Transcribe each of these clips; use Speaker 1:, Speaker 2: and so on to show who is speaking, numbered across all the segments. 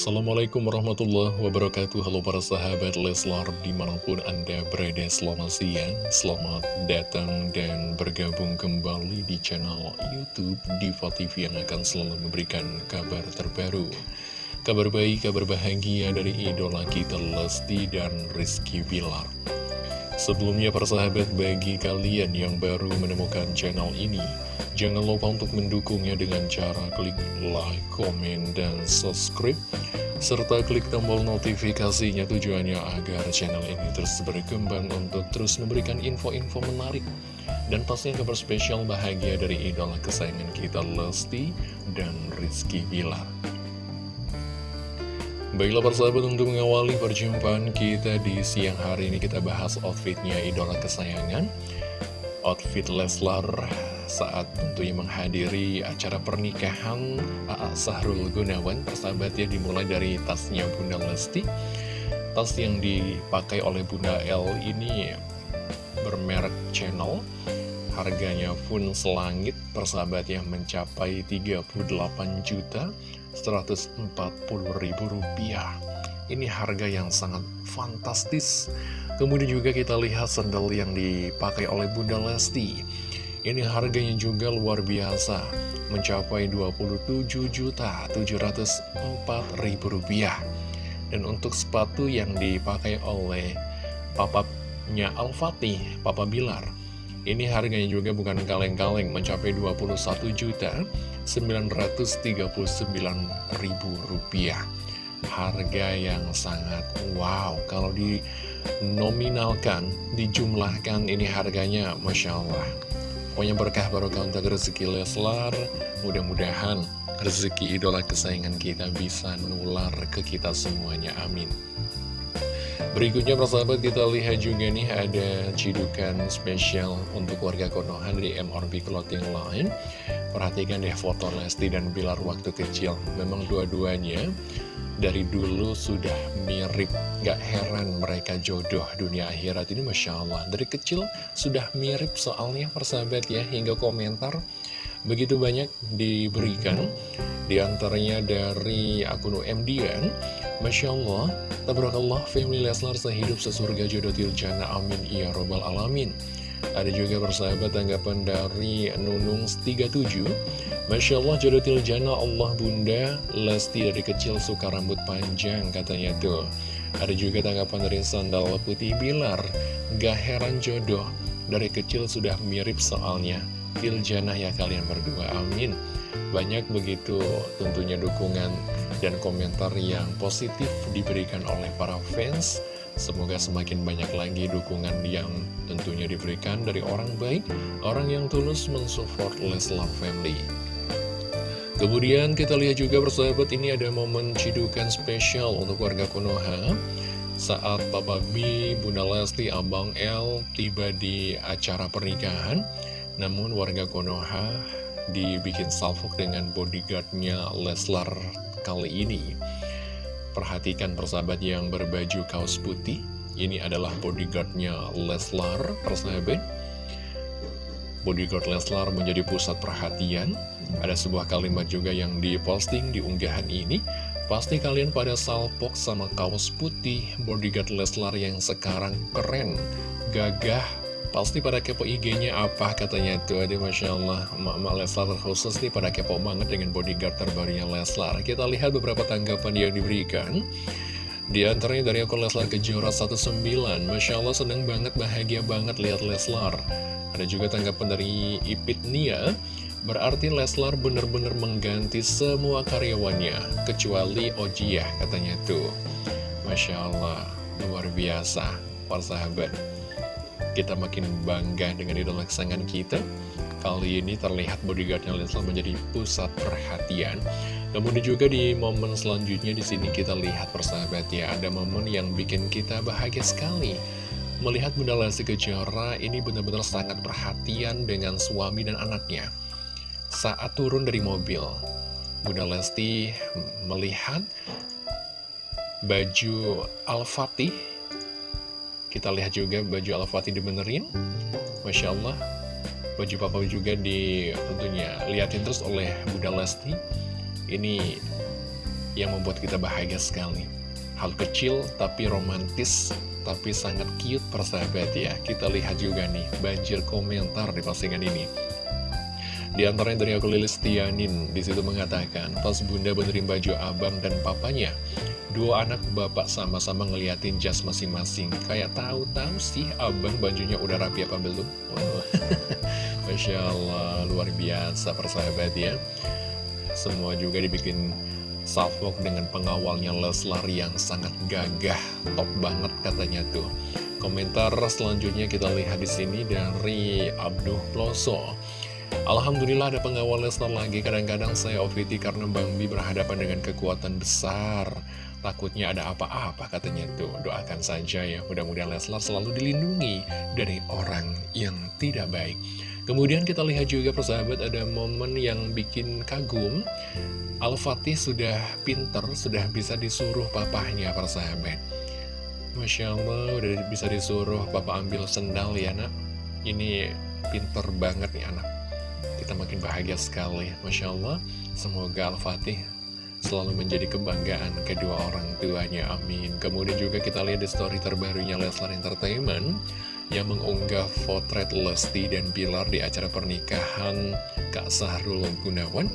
Speaker 1: Assalamualaikum warahmatullahi wabarakatuh. Halo para sahabat Leslar Di mana pun anda berada selamat siang Selamat datang dan bergabung kembali di channel Youtube Diva TV Yang akan selalu memberikan kabar terbaru. Kabar baik, kabar bahagia dari idola kita Lesti dan Rizky Bilar Sebelumnya para sahabat bagi kalian yang baru menemukan channel ini Jangan lupa untuk mendukungnya dengan cara klik like, komen, dan subscribe Serta klik tombol notifikasinya tujuannya agar channel ini terus berkembang untuk terus memberikan info-info menarik Dan pastinya kabar spesial bahagia dari idola kesayangan kita Lesti dan Rizky Bilar Baiklah persahabat untuk mengawali perjumpaan kita di siang hari ini kita bahas outfitnya idola kesayangan. Outfit Leslar saat tentunya menghadiri acara pernikahan A.A. Sahrul Gunawan. Persahabat ya dimulai dari tasnya Bunda Lesti. Tas yang dipakai oleh Bunda L ini bermerek channel. Harganya pun selangit. Persahabat yang mencapai 38 juta 140 ribu rupiah. Ini harga yang sangat fantastis. Kemudian juga kita lihat sandal yang dipakai oleh Bunda Lesti. Ini harganya juga luar biasa Mencapai 27 juta 704 ribu rupiah. Dan untuk sepatu yang dipakai oleh papapnya Al-Fatih, Papa Bilar ini harganya juga bukan kaleng-kaleng, mencapai 21 juta 939 ribu rupiah. Harga yang sangat wow, kalau dinominalkan, dijumlahkan ini harganya Masya Allah. Pokoknya berkah barokah untuk rezeki Leslar, mudah-mudahan rezeki idola kesayangan kita bisa nular ke kita semuanya, amin. Berikutnya persahabat kita lihat juga nih ada cidukan spesial untuk warga Konoha dari MRB Clothing Line. Perhatikan deh foto Lesti dan Bilar waktu kecil. Memang dua-duanya dari dulu sudah mirip. Gak heran mereka jodoh dunia akhirat ini Masya Allah. Dari kecil sudah mirip soalnya persahabat ya. Hingga komentar begitu banyak diberikan Di antaranya dari akun UMDN Masya Allah, tabarakallah, family Leslar sehidup sesurga jodoh tiljana, amin, ya robbal alamin. Ada juga persahabat tanggapan dari Nunung37 Masya Allah jodoh tiljana Allah bunda Lesti dari kecil suka rambut panjang katanya tuh. Ada juga tanggapan dari Sandal Putih Bilar. Gak heran jodoh Dari kecil sudah mirip soalnya Tiljana ya kalian berdua amin Banyak begitu tentunya dukungan dan komentar yang positif diberikan oleh para fans. Semoga semakin banyak lagi dukungan yang tentunya diberikan dari orang baik, orang yang tulus mensupport Leslar Family. Kemudian kita lihat juga bersahabat ini ada momen cidukan spesial untuk warga Konoha saat Papa B, Bunda Lesti, Abang L tiba di acara pernikahan. Namun warga Konoha dibikin salfok dengan bodyguardnya Leslar kali ini. Perhatikan persahabat yang berbaju kaos putih. Ini adalah bodyguardnya Leslar, persahabat. Bodyguard Leslar menjadi pusat perhatian. Ada sebuah kalimat juga yang diposting di unggahan ini. Pasti kalian pada salpok sama kaos putih bodyguard Leslar yang sekarang keren, gagah, Pasti pada kepo IG-nya apa katanya tuh Aduh Masya Allah. Emak-emak Leslar khusus nih pada kepo banget dengan bodyguard terbarunya Leslar. Kita lihat beberapa tanggapan yang diberikan. Di antaranya dari akun Leslar Kejora 19 Masya Allah seneng banget, bahagia banget lihat Leslar. Ada juga tanggapan dari Ipit Nia. Berarti Leslar bener-bener mengganti semua karyawannya Kecuali Ojiyah katanya tuh. Masya Allah, luar biasa Para sahabat kita makin bangga dengan idola kesayangan kita. Kali ini terlihat bodyguardnya Leslar menjadi pusat perhatian. Kemudian juga di momen selanjutnya di sini kita lihat persahabat ya, ada momen yang bikin kita bahagia sekali. Melihat Bunda Lesti Kejora ini benar-benar sangat perhatian dengan suami dan anaknya. Saat turun dari mobil, Bunda Lesti melihat baju Al-Fatih kita lihat juga baju Al-Fatih dibenerin. Masya Allah. Baju papa juga di tentunya liatin terus oleh Bunda Lesti. Ini yang membuat kita bahagia sekali. Hal kecil tapi romantis, tapi sangat cute persahabat ya. Kita lihat juga nih, banjir komentar di postingan ini. Di antaranya dari aku Lilis Tianin, di situ mengatakan, pas bunda benerin baju abang dan papanya, Dua anak bapak sama-sama ngeliatin jas masing-masing. Kayak tahu-tahu sih abang bajunya udah rapi apa belum? Wow. Masya Allah luar biasa persahabat ya. Semua juga dibikin salvok dengan pengawalnya Leslar yang sangat gagah Top banget katanya tuh. Komentar selanjutnya kita lihat di sini dari Abduh Ploso Alhamdulillah ada pengawal Leslar lagi. Kadang-kadang saya OVT karena Bang Bi berhadapan dengan kekuatan besar. Takutnya ada apa-apa katanya tuh. Doakan saja ya. Mudah-mudahan Leslar selalu dilindungi Dari orang yang tidak baik. Kemudian kita lihat juga persahabat Ada momen yang bikin kagum. Al-Fatih sudah pinter Sudah bisa disuruh papahnya persahabat. Masya Allah udah bisa disuruh papa ambil sendal ya nak. Ini pinter banget nih anak Kita makin bahagia sekali Masya Allah Semoga Al-Fatih selalu menjadi kebanggaan kedua orang tuanya, amin. Kemudian juga kita lihat di story terbarunya Leslar Entertainment yang mengunggah potret Lesti dan Bilar di acara pernikahan Kak Sahrul Gunawan.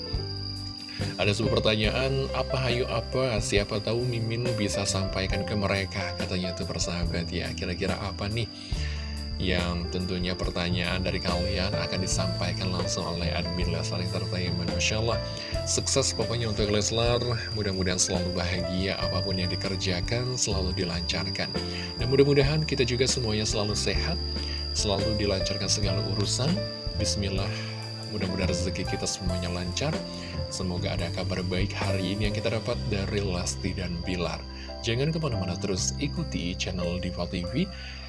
Speaker 1: Ada sebuah pertanyaan, apa hayu apa? Siapa tahu Mimin bisa sampaikan ke mereka, katanya itu persahabat ya. Kira-kira apa nih? Yang tentunya pertanyaan dari kalian akan disampaikan langsung oleh admin Leslar Entertainment. Masya Allah, sukses pokoknya untuk Leslar. Mudah-mudahan selalu bahagia apa pun yang dikerjakan selalu dilancarkan. Dan mudah-mudahan kita juga semuanya selalu sehat selalu dilancarkan segala urusan. Bismillah mudah-mudahan rezeki kita semuanya lancar. Semoga ada kabar baik hari ini yang kita dapat dari Lesti dan Bilar. Jangan ke mana-mana terus ikuti channel Diva TV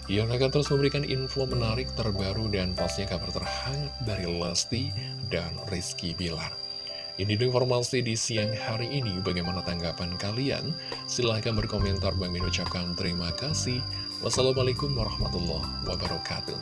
Speaker 1: yang akan terus memberikan info menarik terbaru dan pastinya kabar terhangat dari Lesti dan Rizky Bilar. Ini informasi di siang hari ini. Bagaimana tanggapan kalian? Silahkan berkomentar. Bang Min ucapkan terima kasih. Wassalamualaikum warahmatullahi wabarakatuh.